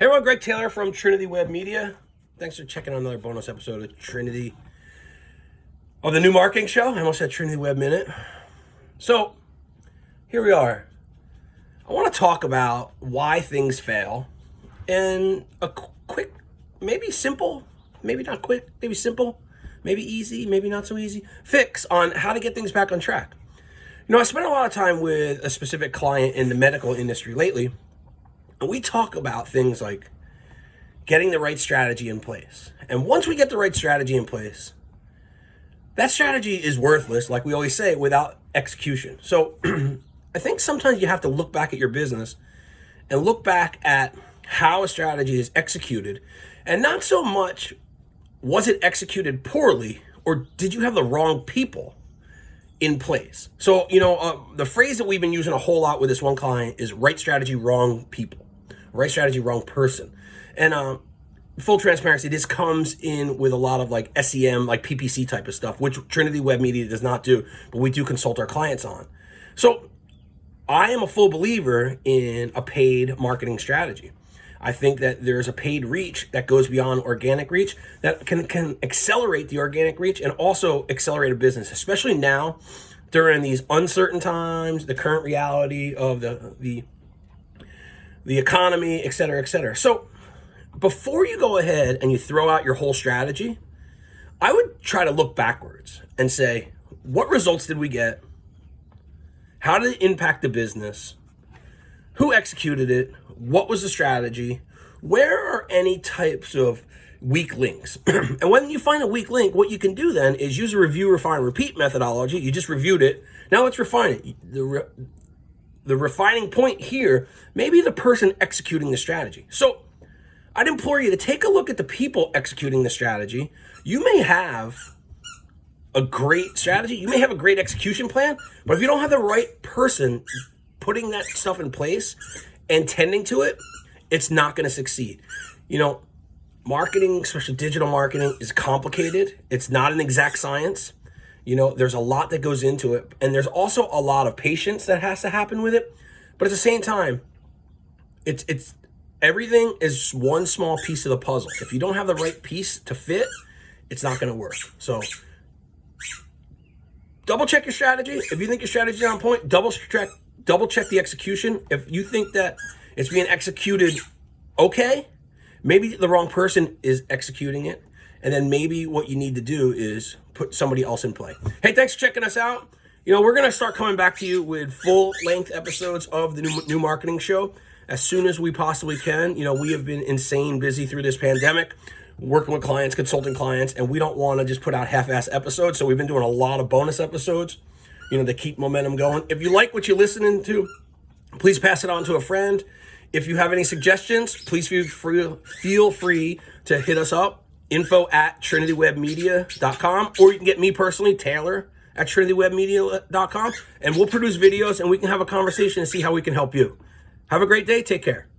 Hey everyone, Greg Taylor from Trinity Web Media. Thanks for checking out another bonus episode of Trinity of the new marketing show. I almost said Trinity Web Minute. So here we are. I want to talk about why things fail and a quick, maybe simple, maybe not quick, maybe simple, maybe easy, maybe not so easy, fix on how to get things back on track. You know, I spent a lot of time with a specific client in the medical industry lately and we talk about things like getting the right strategy in place. And once we get the right strategy in place, that strategy is worthless, like we always say, without execution. So I think sometimes you have to look back at your business and look back at how a strategy is executed and not so much was it executed poorly or did you have the wrong people in place? So, you know, uh, the phrase that we've been using a whole lot with this one client is right strategy, wrong people right strategy, wrong person. And um, full transparency, this comes in with a lot of like SEM, like PPC type of stuff, which Trinity Web Media does not do, but we do consult our clients on. So I am a full believer in a paid marketing strategy. I think that there's a paid reach that goes beyond organic reach that can, can accelerate the organic reach and also accelerate a business, especially now during these uncertain times, the current reality of the, the the economy, et cetera, et cetera. So before you go ahead and you throw out your whole strategy, I would try to look backwards and say, what results did we get? How did it impact the business? Who executed it? What was the strategy? Where are any types of weak links? and when you find a weak link, what you can do then is use a review, refine, repeat methodology. You just reviewed it. Now let's refine it. The, the refining point here may be the person executing the strategy. So I'd implore you to take a look at the people executing the strategy. You may have a great strategy. You may have a great execution plan, but if you don't have the right person putting that stuff in place and tending to it, it's not going to succeed. You know, marketing, especially digital marketing, is complicated. It's not an exact science. You know, there's a lot that goes into it. And there's also a lot of patience that has to happen with it. But at the same time, it's it's everything is one small piece of the puzzle. If you don't have the right piece to fit, it's not going to work. So double check your strategy. If you think your strategy is on point, double check double check the execution. If you think that it's being executed okay, maybe the wrong person is executing it. And then maybe what you need to do is put somebody else in play. Hey, thanks for checking us out. You know, we're going to start coming back to you with full length episodes of the new, new marketing show as soon as we possibly can. You know, we have been insane busy through this pandemic, working with clients, consulting clients, and we don't want to just put out half-ass episodes. So we've been doing a lot of bonus episodes, you know, to keep momentum going. If you like what you're listening to, please pass it on to a friend. If you have any suggestions, please feel free, feel free to hit us up info at trinitywebmedia.com, or you can get me personally, Taylor at trinitywebmedia.com, and we'll produce videos and we can have a conversation and see how we can help you. Have a great day. Take care.